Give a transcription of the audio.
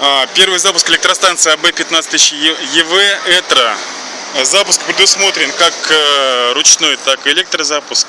А, первый запуск электростанции АБ 15000 ЕВ ЭТРО. Запуск предусмотрен как э, ручной, так и электрозапуск.